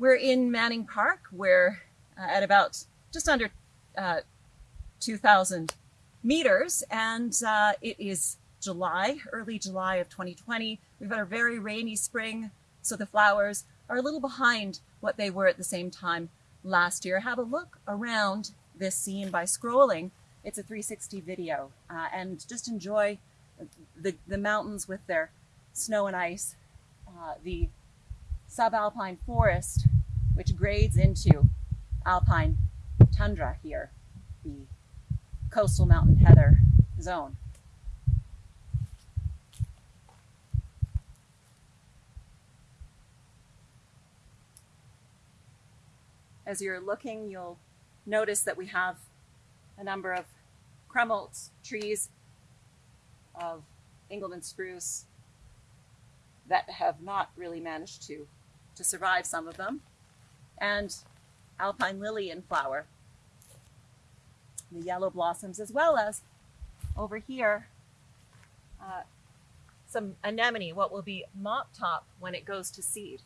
We're in Manning Park. We're uh, at about just under uh, 2,000 meters, and uh, it is July, early July of 2020. We've had a very rainy spring, so the flowers are a little behind what they were at the same time last year. Have a look around this scene by scrolling. It's a 360 video, uh, and just enjoy the, the mountains with their snow and ice, uh, the subalpine forest, which grades into alpine tundra here, the coastal mountain heather zone. As you're looking, you'll notice that we have a number of Krummholz trees of Engelmann spruce that have not really managed to, to survive some of them, and alpine lily in flower, the yellow blossoms, as well as over here, uh, some anemone, what will be mop top when it goes to seed.